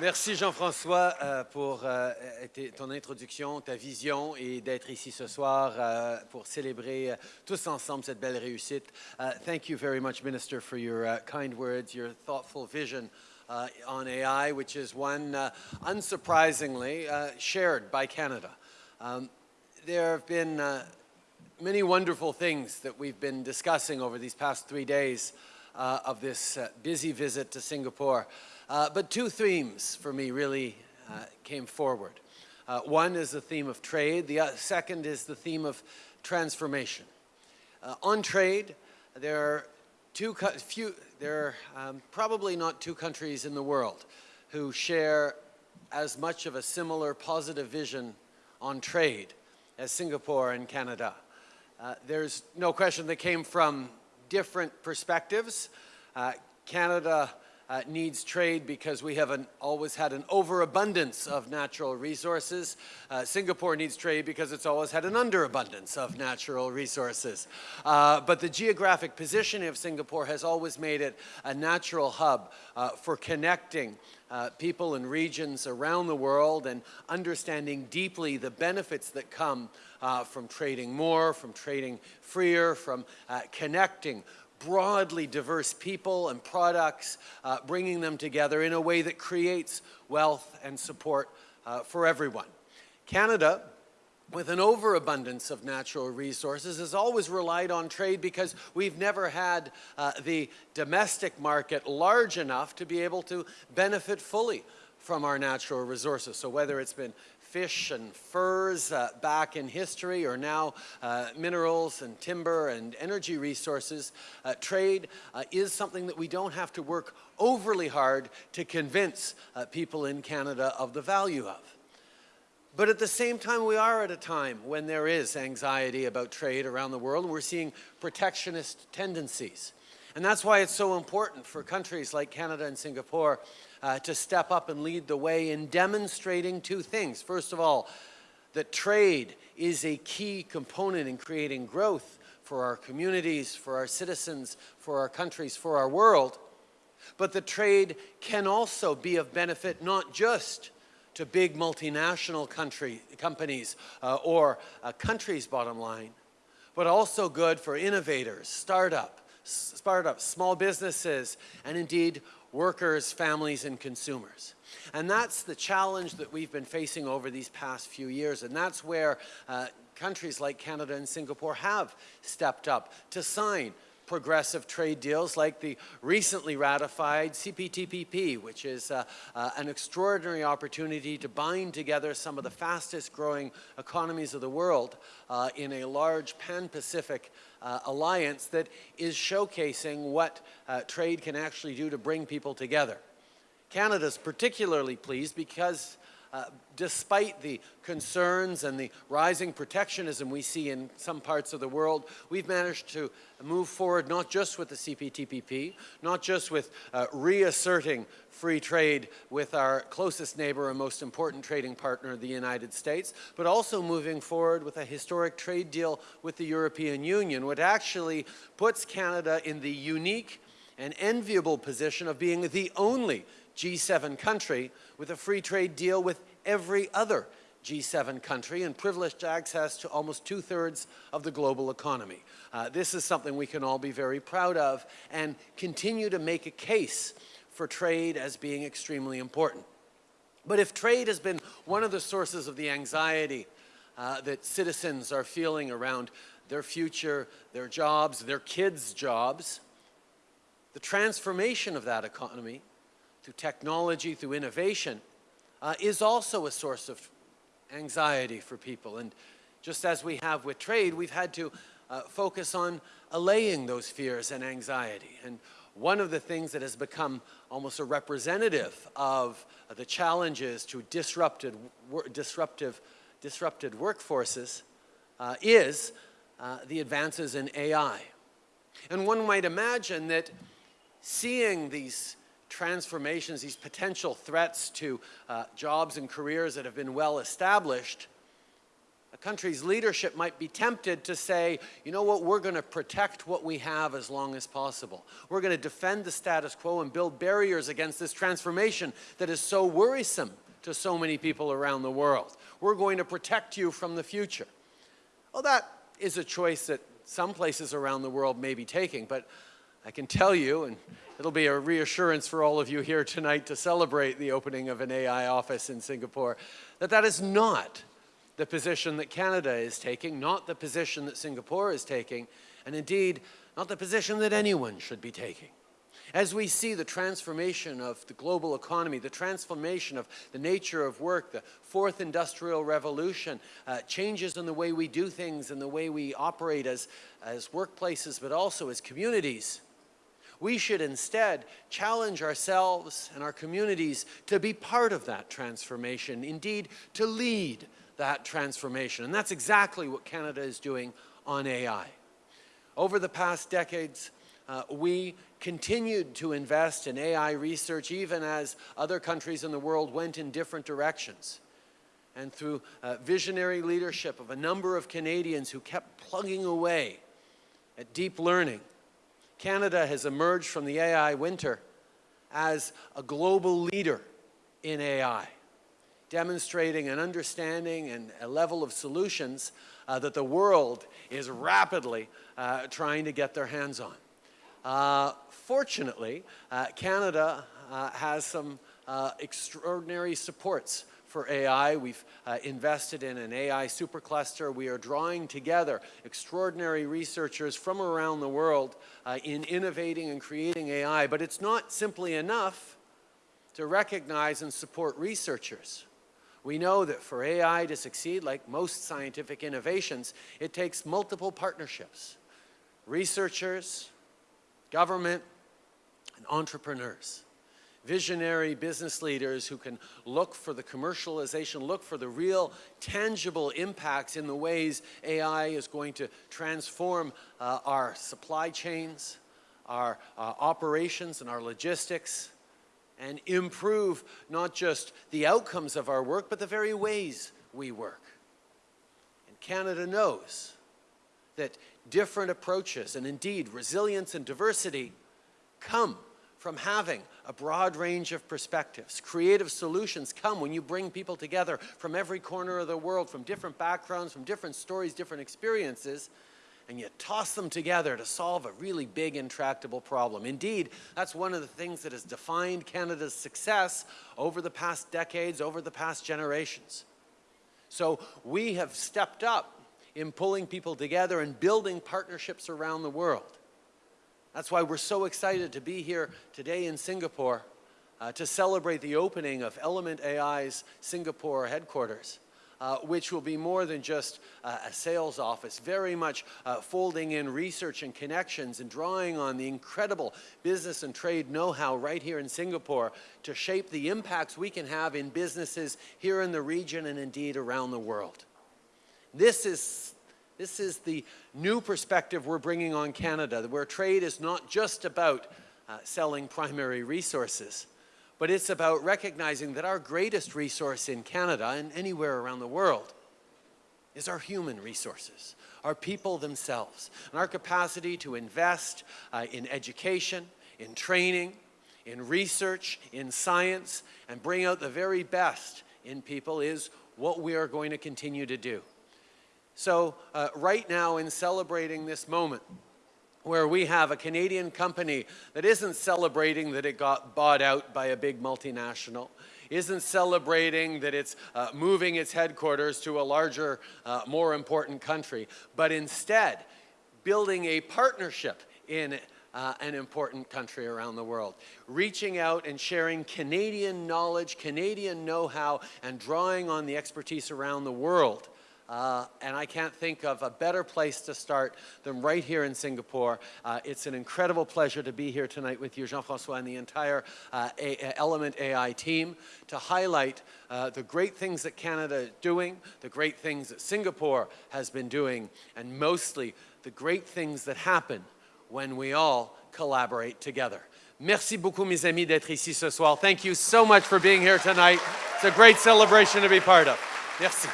Merci Jean-François euh, pour euh, ton introduction, ta vision et d'être ici ce soir euh, pour célébrer tous ensemble cette belle réussite. Thank you very much, Minister, for your uh, kind words, your thoughtful vision uh, on AI, which is one, uh, unsurprisingly, uh, shared by Canada. Um, there have been many wonderful things that we've been discussing over these past three days of this busy visit to Singapore. Uh, but two themes for me really uh, came forward. Uh, one is the theme of trade. The uh, second is the theme of transformation. Uh, on trade, there are two few, there are um, probably not two countries in the world who share as much of a similar positive vision on trade as Singapore and Canada. Uh, there's no question they came from different perspectives. Canada uh, needs trade because we have an, always had an overabundance of natural resources. Uh, Singapore needs trade because it's always had an underabundance of natural resources. Uh, but the geographic positioning of Singapore has always made it a natural hub uh, for connecting uh, people and regions around the world and understanding deeply the benefits that come uh, from trading more, from trading freer, from connecting broadly diverse people and products, uh, bringing them together in a way that creates wealth and support uh, for everyone. Canada, with an overabundance of natural resources, has always relied on trade because we've never had uh, the domestic market large enough to be able to benefit fully from our natural resources. So whether it's been fish and furs uh, back in history or now uh, minerals and timber and energy resources, uh, trade uh, is something that we don't have to work overly hard to convince uh, people in Canada of the value of. But at the same time, we are at a time when there is anxiety about trade around the world, we're seeing protectionist tendencies. And that's why it's so important for countries like Canada and Singapore uh, to step up and lead the way in demonstrating two things. First of all, that trade is a key component in creating growth for our communities, for our citizens, for our countries, for our world. But the trade can also be of benefit not just to big multinational country, companies uh, or a country's bottom line, but also good for innovators, startup, startups, small businesses, and indeed workers, families, and consumers. And that's the challenge that we've been facing over these past few years. And that's where uh, countries like Canada and Singapore have stepped up to sign progressive trade deals like the recently ratified CPTPP, which is uh, uh, an extraordinary opportunity to bind together some of the fastest growing economies of the world uh, in a large pan-Pacific uh, alliance that is showcasing what uh, trade can actually do to bring people together. Canada's particularly pleased because uh, despite the concerns and the rising protectionism we see in some parts of the world, we've managed to move forward not just with the CPTPP, not just with uh, reasserting free trade with our closest neighbor and most important trading partner, the United States, but also moving forward with a historic trade deal with the European Union, which actually puts Canada in the unique and enviable position of being the only G7 country with a free trade deal with every other G7 country and privileged access to almost two-thirds of the global economy. Uh, this is something we can all be very proud of and continue to make a case for trade as being extremely important. But if trade has been one of the sources of the anxiety uh, that citizens are feeling around their future, their jobs, their kids' jobs, the transformation of that economy through technology, through innovation, uh, is also a source of anxiety for people. And just as we have with trade, we've had to uh, focus on allaying those fears and anxiety. And one of the things that has become almost a representative of uh, the challenges to disrupted, disruptive, disrupted workforces uh, is uh, the advances in AI. And one might imagine that seeing these transformations, these potential threats to uh, jobs and careers that have been well established, a country's leadership might be tempted to say, you know what, we're going to protect what we have as long as possible. We're going to defend the status quo and build barriers against this transformation that is so worrisome to so many people around the world. We're going to protect you from the future. Well, that is a choice that some places around the world may be taking, but I can tell you, and it'll be a reassurance for all of you here tonight to celebrate the opening of an AI office in Singapore, that that is not the position that Canada is taking, not the position that Singapore is taking, and indeed, not the position that anyone should be taking. As we see the transformation of the global economy, the transformation of the nature of work, the fourth industrial revolution, uh, changes in the way we do things and the way we operate as, as workplaces, but also as communities, we should instead challenge ourselves and our communities to be part of that transformation, indeed to lead that transformation. And that's exactly what Canada is doing on AI. Over the past decades, uh, we continued to invest in AI research even as other countries in the world went in different directions. And through uh, visionary leadership of a number of Canadians who kept plugging away at deep learning, Canada has emerged from the AI winter as a global leader in AI, demonstrating an understanding and a level of solutions uh, that the world is rapidly uh, trying to get their hands on. Uh, fortunately, uh, Canada uh, has some uh, extraordinary supports for AI. We've uh, invested in an AI supercluster. We are drawing together extraordinary researchers from around the world uh, in innovating and creating AI. But it's not simply enough to recognize and support researchers. We know that for AI to succeed, like most scientific innovations, it takes multiple partnerships. Researchers, government, and entrepreneurs. Visionary business leaders who can look for the commercialization, look for the real tangible impacts in the ways AI is going to transform uh, our supply chains, our uh, operations and our logistics, and improve not just the outcomes of our work, but the very ways we work. And Canada knows that different approaches and indeed resilience and diversity come from having a broad range of perspectives. Creative solutions come when you bring people together from every corner of the world, from different backgrounds, from different stories, different experiences, and you toss them together to solve a really big intractable problem. Indeed, that's one of the things that has defined Canada's success over the past decades, over the past generations. So we have stepped up in pulling people together and building partnerships around the world. That's why we're so excited to be here today in Singapore uh, to celebrate the opening of Element AI's Singapore headquarters. Uh, which will be more than just uh, a sales office, very much uh, folding in research and connections and drawing on the incredible business and trade know-how right here in Singapore to shape the impacts we can have in businesses here in the region and indeed around the world. This is, this is the new perspective we're bringing on Canada, where trade is not just about uh, selling primary resources, but it's about recognizing that our greatest resource in Canada and anywhere around the world is our human resources, our people themselves, and our capacity to invest uh, in education, in training, in research, in science, and bring out the very best in people is what we are going to continue to do. So uh, right now in celebrating this moment, where we have a Canadian company that isn't celebrating that it got bought out by a big multinational, isn't celebrating that it's uh, moving its headquarters to a larger, uh, more important country, but instead building a partnership in uh, an important country around the world. Reaching out and sharing Canadian knowledge, Canadian know-how, and drawing on the expertise around the world uh, and I can't think of a better place to start than right here in Singapore. Uh, it's an incredible pleasure to be here tonight with you, Jean-Francois, and the entire uh, Element AI team to highlight uh, the great things that Canada is doing, the great things that Singapore has been doing, and mostly the great things that happen when we all collaborate together. Merci beaucoup, mes amis, d'être ici ce soir. Thank you so much for being here tonight. It's a great celebration to be part of. Merci.